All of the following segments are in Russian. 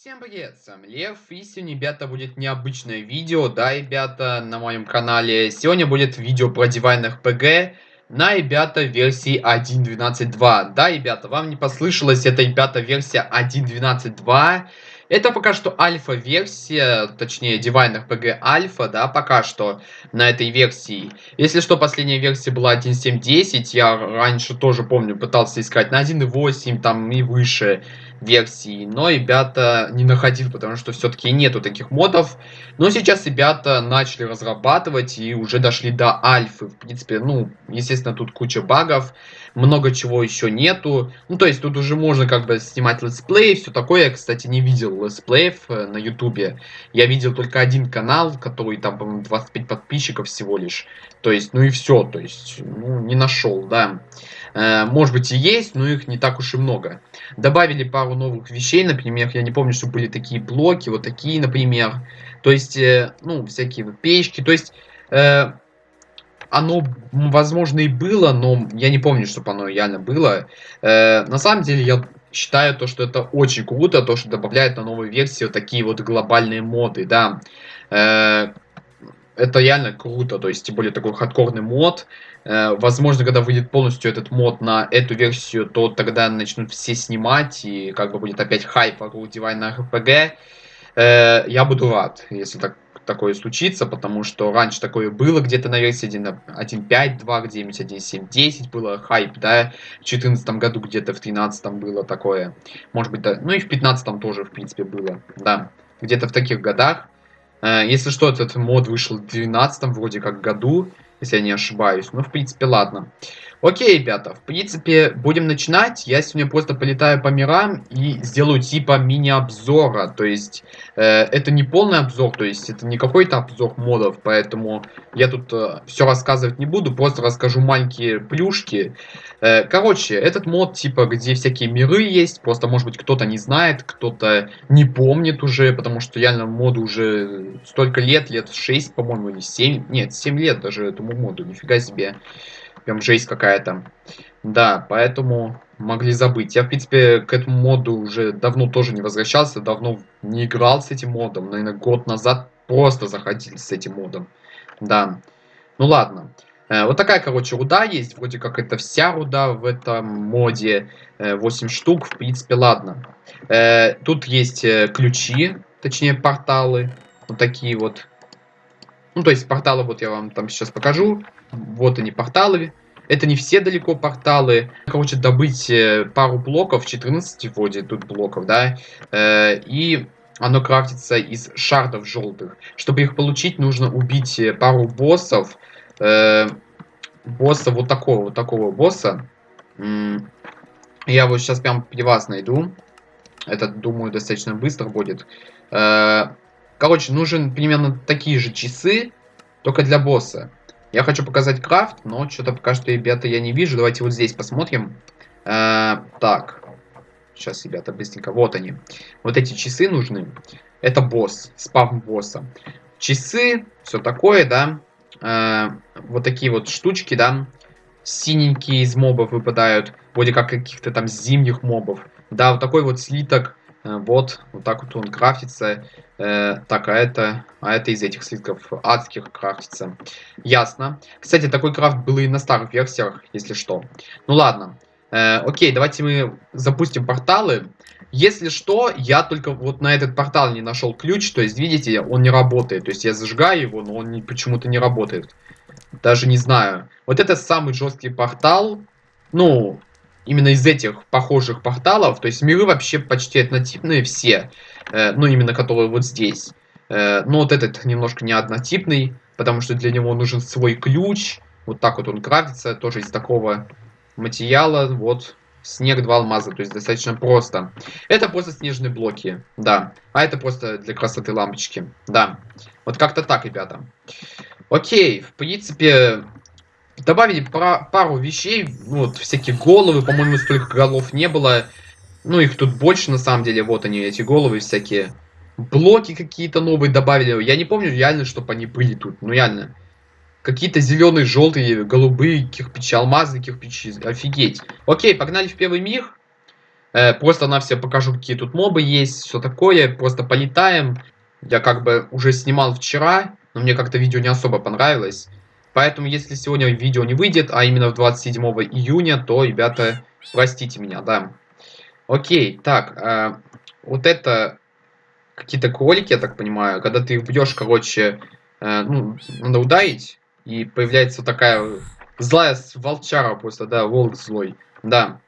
Всем привет, с вами Лев, и сегодня, ребята, будет необычное видео, да, ребята, на моем канале. Сегодня будет видео про Divine RPG на, ребята, версии 1.12.2. Да, ребята, вам не послышалось, это, ребята, версия 1.12.2. Это пока что альфа-версия, точнее, Divine RPG альфа, да, пока что на этой версии. Если что, последняя версия была 1.7.10, я раньше тоже помню, пытался искать на 1.8, там и выше версии, но ребята не находил, потому что все-таки нету таких модов. Но сейчас ребята начали разрабатывать и уже дошли до альфы. В принципе, ну, естественно, тут куча багов, много чего еще нету. Ну, то есть тут уже можно как бы снимать летсплей, все такое. Я, кстати, не видел летсплеев э, на ютубе. Я видел только один канал, который там, по-моему, 25 подписчиков всего лишь. То есть, ну и все, то есть, ну, не нашел, да. Э, может быть и есть, но их не так уж и много. Добавили пару новых вещей, например, я не помню, что были такие блоки, вот такие, например. То есть, э, ну, всякие печки. То есть, э, оно, возможно, и было, но я не помню, чтобы оно реально было. На самом деле, я считаю то, что это очень круто, то, что добавляют на новую версию такие вот глобальные моды, да. Это реально круто, то есть, тем более такой хардкорный мод. Э, возможно, когда выйдет полностью этот мод на эту версию, то тогда начнут все снимать, и как бы будет опять хайп вокруг Divine RPG. Э, я буду рад, если так такое случится, потому что раньше такое было где-то на версии 1.5, 2.9, 1.7, 10 было хайп, да, в 2014 году где-то, в 2013 было такое, может быть, да, ну и в 2015 тоже, в принципе, было, да, где-то в таких годах. Э, если что, этот мод вышел в 2012 вроде как году, если я не ошибаюсь. Ну, в принципе, ладно. Окей, ребята, в принципе, будем начинать. Я сегодня просто полетаю по мирам и сделаю типа мини-обзора. То есть, э, это не полный обзор, то есть, это не какой-то обзор модов, поэтому я тут э, все рассказывать не буду, просто расскажу маленькие плюшки. Э, короче, этот мод, типа, где всякие миры есть, просто, может быть, кто-то не знает, кто-то не помнит уже, потому что реально моду уже столько лет, лет 6, по-моему, или 7, нет, 7 лет даже этому моду, нифига себе. Прям жесть какая-то. Да, поэтому могли забыть. Я, в принципе, к этому моду уже давно тоже не возвращался, давно не играл с этим модом. Наверное, год назад просто заходил с этим модом. Да. Ну ладно. Э, вот такая, короче, руда есть. Вроде как это вся руда в этом моде. 8 э, штук, в принципе, ладно. Э, тут есть ключи, точнее, порталы. Вот такие вот. Ну, то есть, порталы вот я вам там сейчас покажу. Вот они, порталы. Это не все далеко порталы. Короче, добыть э, пару блоков, 14 вроде тут блоков, да. Э, и оно крафтится из шардов желтых. Чтобы их получить, нужно убить э, пару боссов. Босса вот такого, вот такого босса. Я вот сейчас прям при вас найду. Это, думаю, достаточно быстро будет. Короче, нужен примерно такие же часы, только для босса. Я хочу показать крафт, но что-то пока что, ребята, я не вижу. Давайте вот здесь посмотрим. Э, так. Сейчас, ребята, быстренько. Вот они. Вот эти часы нужны. Это босс, спавн босса. Часы, все такое, да. Э, вот такие вот штучки, да. Синенькие из мобов выпадают. Вроде как каких-то там зимних мобов. Да, вот такой вот слиток вот, вот так вот он крафтится. Э, так, а это, а это из этих слитков адских крафтится. Ясно. Кстати, такой крафт был и на старых версиях, если что. Ну ладно. Э, окей, давайте мы запустим порталы. Если что, я только вот на этот портал не нашел ключ. То есть, видите, он не работает. То есть, я зажигаю его, но он почему-то не работает. Даже не знаю. Вот это самый жесткий портал. Ну, именно из этих похожих порталов, то есть миры вообще почти однотипные все, э, ну именно которые вот здесь. Э, но вот этот немножко не однотипный, потому что для него нужен свой ключ, вот так вот он крафтится, тоже из такого материала, вот снег, два алмаза, то есть достаточно просто. Это просто снежные блоки, да, а это просто для красоты лампочки, да. Вот как-то так, ребята. Окей, в принципе, Добавили про пару вещей, вот, всякие головы, по-моему, столько голов не было. Ну, их тут больше, на самом деле, вот они, эти головы всякие. Блоки какие-то новые добавили. Я не помню реально, чтобы они были тут, ну реально. Какие-то зеленые, желтые, голубые кирпичи, алмазы кирпичи, офигеть. Окей, погнали в первый мир. Э, просто на все покажу, какие тут мобы есть, все такое. Просто полетаем. Я как бы уже снимал вчера, но мне как-то видео не особо понравилось. Поэтому, если сегодня видео не выйдет, а именно в 27 июня, то, ребята, простите меня, да. Окей, так, э, вот это какие-то кролики, я так понимаю. Когда ты их бьешь, короче, э, ну, надо ударить, и появляется такая злая волчара просто, да, волк злой, да.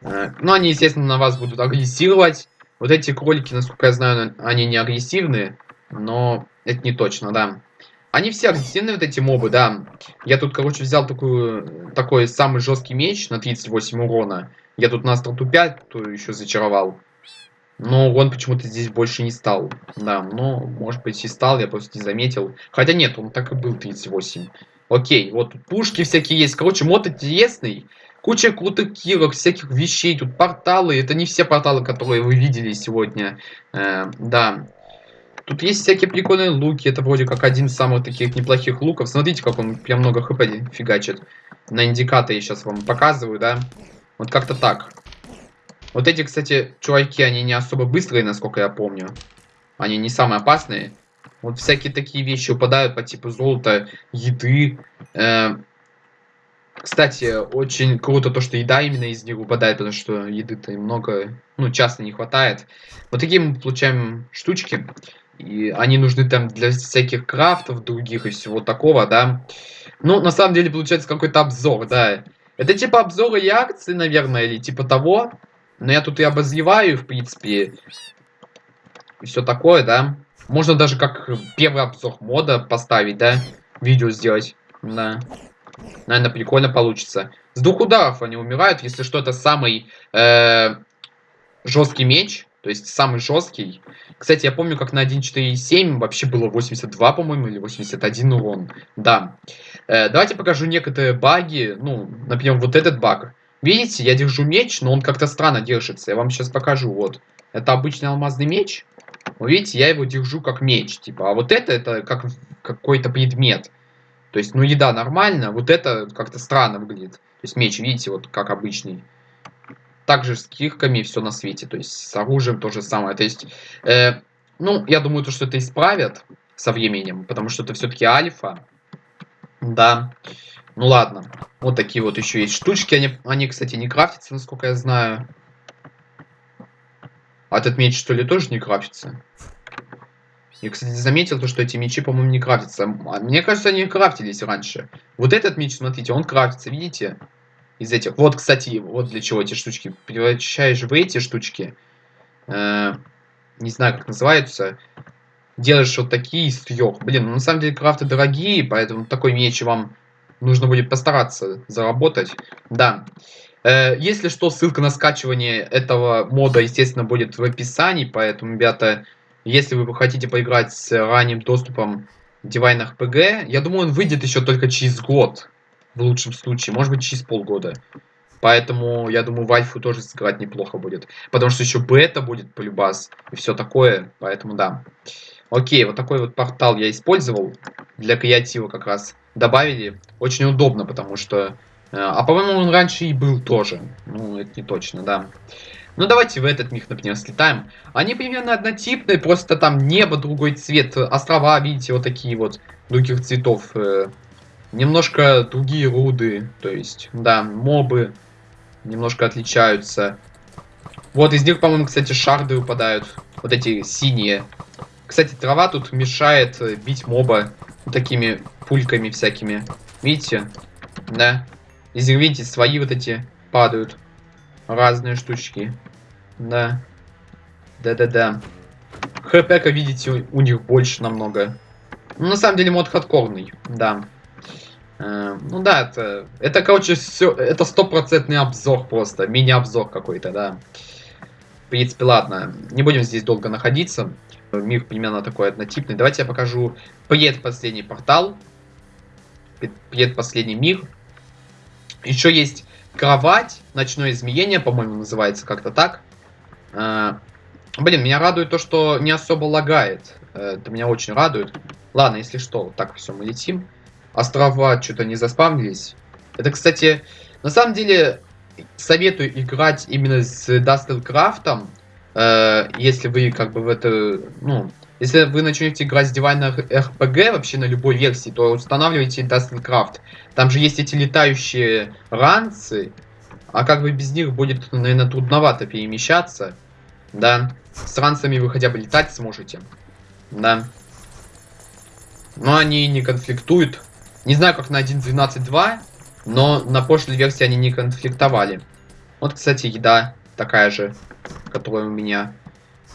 Э, ну, они, естественно, на вас будут агрессировать. Вот эти кролики, насколько я знаю, они не агрессивные, но это не точно, да. Они все агрессивные, вот эти мобы, да. Я тут, короче, взял такую, такой самый жесткий меч на 38 урона. Я тут на остроту 5 то еще зачаровал. Но он почему-то здесь больше не стал. Да, но, может быть, и стал, я просто не заметил. Хотя нет, он так и был 38. Окей, вот пушки всякие есть. Короче, мод интересный. Куча крутых кирок, всяких вещей. Тут порталы. Это не все порталы, которые вы видели сегодня. Э, да. Тут есть всякие прикольные луки. Это вроде как один из самых таких неплохих луков. Смотрите, как он прям много хп фигачит. На индикаторе сейчас вам показываю, да. Вот как-то так. Вот эти, кстати, чуваки, они не особо быстрые, насколько я помню. Они не самые опасные. Вот всякие такие вещи упадают по типу золота, еды. Э, кстати, очень круто то, что еда именно из них выпадает, потому что еды-то много, ну, часто не хватает. Вот такие мы получаем штучки. И они нужны там для всяких крафтов других и всего такого, да. Ну, на самом деле, получается какой-то обзор, да. Это типа обзоры и акции, наверное, или типа того. Но я тут и обозреваю, в принципе, и все такое, да. Можно даже как первый обзор мода поставить, да, видео сделать, да. Наверное, прикольно получится. С двух ударов они умирают, если что, это самый э, жесткий меч, то есть самый жесткий. Кстати, я помню, как на 1.4.7 вообще было 82, по-моему, или 81 урон. Да. Э, давайте покажу некоторые баги. Ну, например, вот этот баг. Видите, я держу меч, но он как-то странно держится. Я вам сейчас покажу. Вот. Это обычный алмазный меч. Вы видите, я его держу как меч. Типа, а вот это, это как какой-то предмет. То есть, ну, еда нормально. Вот это как-то странно выглядит. То есть, меч, видите, вот как обычный. Также с кирками все на свете. То есть, с оружием то же самое. То есть, э, ну, я думаю, то, что это исправят со временем. Потому что это все-таки альфа. Да. Ну ладно. Вот такие вот еще есть штучки. Они, они, кстати, не крафтятся, насколько я знаю. А этот меч, что ли, тоже не крафтится? Я, кстати, заметил то, что эти мечи, по-моему, не крафтятся. А мне кажется, они крафтились раньше. Вот этот меч, смотрите, он крафтится, видите? Из этих. Вот, кстати, вот для чего эти штучки. Превращаешь в эти штучки. Э, не знаю, как называются. Делаешь вот такие из трех. Блин, ну, на самом деле крафты дорогие, поэтому такой меч вам нужно будет постараться заработать. Да. Э, если что, ссылка на скачивание этого мода, естественно, будет в описании, поэтому, ребята, если вы хотите поиграть с ранним доступом дивайнах ПГ, я думаю, он выйдет еще только через год, в лучшем случае, может быть, через полгода. Поэтому, я думаю, в Альфу тоже сыграть неплохо будет. Потому что еще бета будет полюбас и все такое, поэтому да. Окей, вот такой вот портал я использовал для креатива как раз добавили. Очень удобно, потому что... Э, а по-моему, он раньше и был тоже. Ну, это не точно, да. Ну, давайте в этот миг, например, слетаем. Они примерно однотипные, просто там небо, другой цвет. Острова, видите, вот такие вот других цветов. Немножко другие руды. То есть, да, мобы немножко отличаются. Вот из них, по-моему, кстати, шарды выпадают. Вот эти синие. Кстати, трава тут мешает э, бить моба такими пульками всякими. Видите? Да. Из них, видите, свои вот эти падают. Разные штучки. Да. Да-да-да. хп видите, у, них больше намного. Ну, на самом деле, мод хардкорный. Да. Э, ну да, это, это, короче, все, это стопроцентный обзор просто, мини-обзор какой-то, да. В принципе, ладно, не будем здесь долго находиться. Мир примерно такой однотипный. Давайте я покажу предпоследний портал. Предпоследний мир. Еще есть кровать, ночное измеение, по-моему, называется как-то так. А, блин, меня радует то, что не особо лагает. Э, это меня очень радует. Ладно, если что, так все, мы летим. Острова что-то не заспавнились. Это, кстати, на самом деле, советую играть именно с IndustrialCraft ом, э, если вы как бы в это, ну, если вы начнете играть с Divine RPG вообще на любой версии, то устанавливайте IndustrialCraft. Там же есть эти летающие ранцы, а как бы без них будет, наверное, трудновато перемещаться. Да. С ранцами вы хотя бы летать сможете. Да. Но они не конфликтуют. Не знаю, как на 1.12.2, но на прошлой версии они не конфликтовали. Вот, кстати, еда такая же, которая у меня.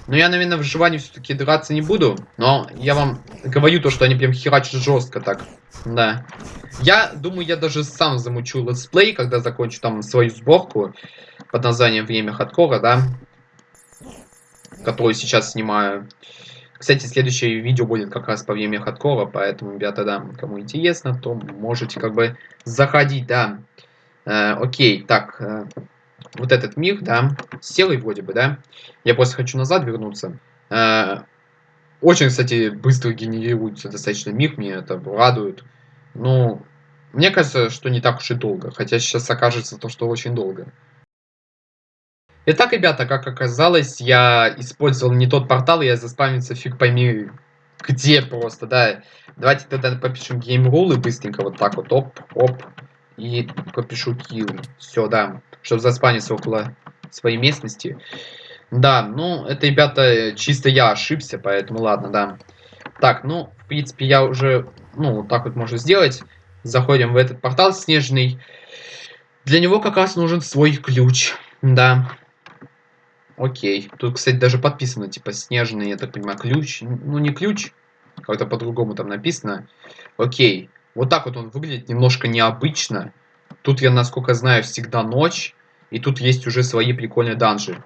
Но я, наверное, в выживании все-таки драться не буду. Но я вам говорю то, что они прям херачат жестко так. Да. Я думаю, я даже сам замучу летсплей, когда закончу там свою сборку под названием «Время хардкора», да. Которую сейчас снимаю. Кстати, следующее видео будет как раз по время хардкора, поэтому, ребята, да, кому интересно, то можете как бы заходить, да. Э, окей, так, э, вот этот мир, да, серый вроде бы, да. Я просто хочу назад вернуться. Э, очень, кстати, быстро генерируется достаточно мир, мне это радует. Ну, мне кажется, что не так уж и долго, хотя сейчас окажется то, что очень долго. Итак, ребята, как оказалось, я использовал не тот портал, я заспамился фиг пойми где просто, да. Давайте тогда попишем rule быстренько вот так вот, оп, оп, и попишу kill. Все, да, чтобы заспаниться около своей местности. Да, ну, это, ребята, чисто я ошибся, поэтому ладно, да. Так, ну, в принципе, я уже, ну, вот так вот можно сделать. Заходим в этот портал снежный. Для него как раз нужен свой ключ, да. Окей. Тут, кстати, даже подписано, типа, снежный, я так понимаю, ключ. Ну, не ключ, как-то по-другому там написано. Окей. Вот так вот он выглядит немножко необычно. Тут, я, насколько знаю, всегда ночь. И тут есть уже свои прикольные данжи.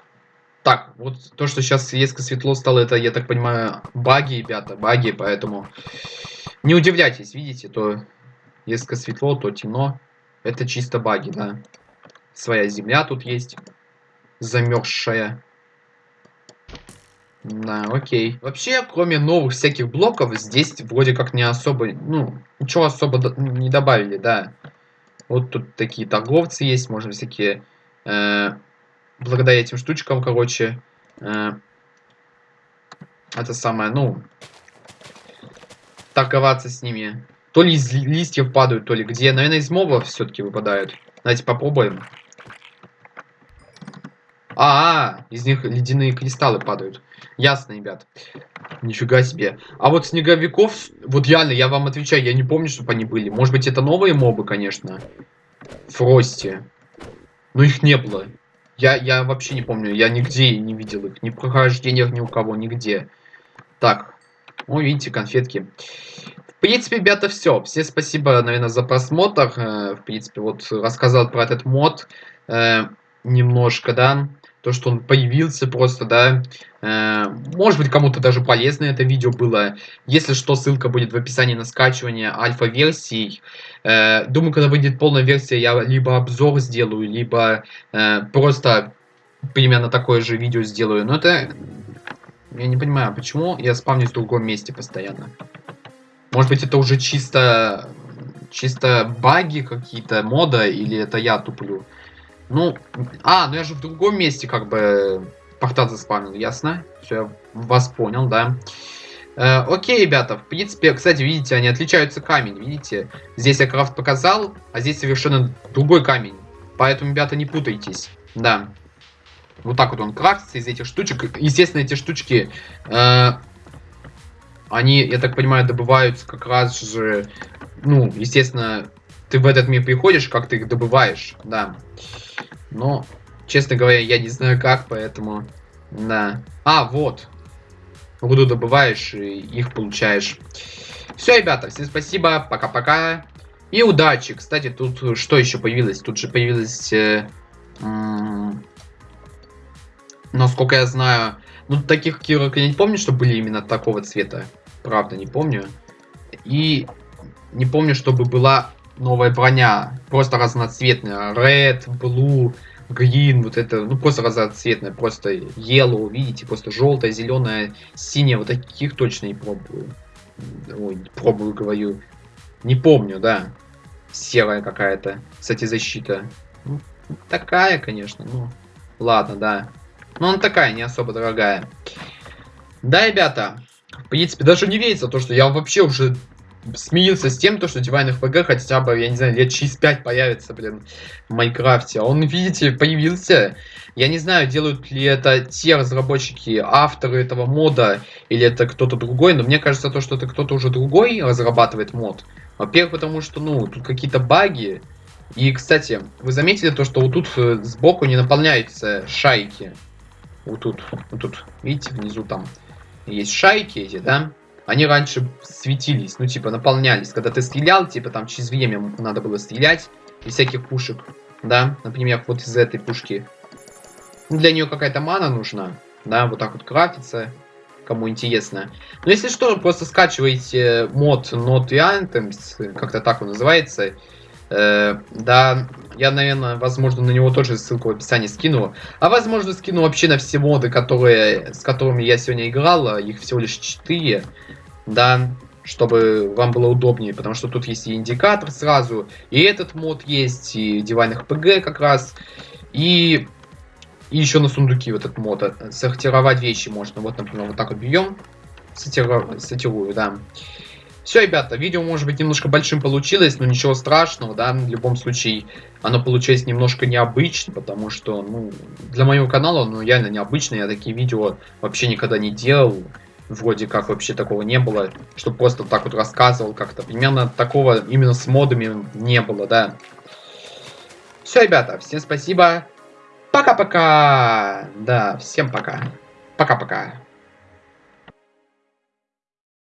Так, вот то, что сейчас резко светло стало, это, я так понимаю, баги, ребята, баги, поэтому не удивляйтесь, видите, то резко светло, то темно. Это чисто баги, да. Своя земля тут есть, замерзшая. Да, окей. Вообще, кроме новых всяких блоков, здесь вроде как не особо, ну, ничего особо не добавили, да. Вот тут такие торговцы есть, можно всякие, э, благодаря этим штучкам, короче, э, это самое, ну, торговаться с ними. То ли из листьев падают, то ли где. Наверное, из мобов все-таки выпадают. Давайте попробуем. А, -а, а, из них ледяные кристаллы падают. Ясно, ребят. Нифига себе. А вот снеговиков, вот реально, я вам отвечаю, я не помню, чтобы они были. Может быть, это новые мобы, конечно. Фрости. Но их не было. Я, я вообще не помню, я нигде не видел их. Ни в прохождениях, ни у кого, нигде. Так. О, видите, конфетки. В принципе, ребята, все. Все спасибо, наверное, за просмотр. Э, в принципе, вот рассказал про этот мод э, немножко, да то, что он появился просто, да. Э, может быть, кому-то даже полезно это видео было. Если что, ссылка будет в описании на скачивание альфа-версий. Э, думаю, когда выйдет полная версия, я либо обзор сделаю, либо э, просто примерно такое же видео сделаю. Но это... Я не понимаю, почему я спавнюсь в другом месте постоянно. Может быть, это уже чисто... Чисто баги какие-то, мода, или это я туплю. Ну, а, ну я же в другом месте как бы портал заспамил, ясно? Все, вас понял, да. Э, окей, ребята, в принципе, кстати, видите, они отличаются камень, видите? Здесь я крафт показал, а здесь совершенно другой камень. Поэтому, ребята, не путайтесь, да. Вот так вот он крафтится из этих штучек. Естественно, эти штучки, э, они, я так понимаю, добываются как раз же, ну, естественно, ты в этот мир приходишь, как ты их добываешь, да. Но, честно говоря, я не знаю как, поэтому... Да. А, вот. Руду добываешь и их получаешь. Все, ребята, всем спасибо, пока-пока. И удачи. Кстати, тут что еще появилось? Тут же появилось... Э, насколько я знаю... Ну, таких кирок я не помню, что были именно такого цвета. Правда, не помню. И не помню, чтобы была новая броня. Просто разноцветная. Red, blue, green, вот это, ну просто разноцветная. Просто yellow, видите, просто желтая, зеленая, синяя. Вот таких точно не пробую. Ой, пробую, говорю. Не помню, да. Серая какая-то. Кстати, защита. Ну, Такая, конечно, ну, ладно, да. Но она такая, не особо дорогая. Да, ребята, в принципе, даже не верится то, что я вообще уже смирился с тем, то, что Divine FPG хотя бы, я не знаю, лет через 5 появится, блин, в Майнкрафте. Он, видите, появился. Я не знаю, делают ли это те разработчики, авторы этого мода, или это кто-то другой, но мне кажется, то, что это кто-то уже другой разрабатывает мод. Во-первых, потому что, ну, тут какие-то баги. И, кстати, вы заметили то, что вот тут э, сбоку не наполняются шайки. Вот тут, вот тут, видите, внизу там есть шайки эти, да? Они раньше светились, ну, типа, наполнялись. Когда ты стрелял, типа, там через время надо было стрелять из всяких пушек, да? Например, вот из этой пушки. Ну, для нее какая-то мана нужна, да? Вот так вот крафтится, кому интересно. Но если что, просто скачивайте мод Not Anthems, как-то так он называется. Э, да, я, наверное, возможно, на него тоже ссылку в описании скину. А возможно, скину вообще на все моды, которые, с которыми я сегодня играл. Их всего лишь 4. Да, чтобы вам было удобнее, потому что тут есть и индикатор сразу, и этот мод есть, и Divine RPG как раз, и, и еще на сундуки вот этот мод. Сортировать вещи можно. Вот, например, вот так вот бьем, сортирую, сортирую да. Все, ребята, видео может быть немножко большим получилось, но ничего страшного, да, в любом случае оно получилось немножко необычно, потому что, ну, для моего канала, ну, реально необычно, я такие видео вообще никогда не делал, вроде как вообще такого не было, что просто так вот рассказывал как-то, примерно такого именно с модами не было, да. Все, ребята, всем спасибо, пока-пока, да, всем пока, пока-пока.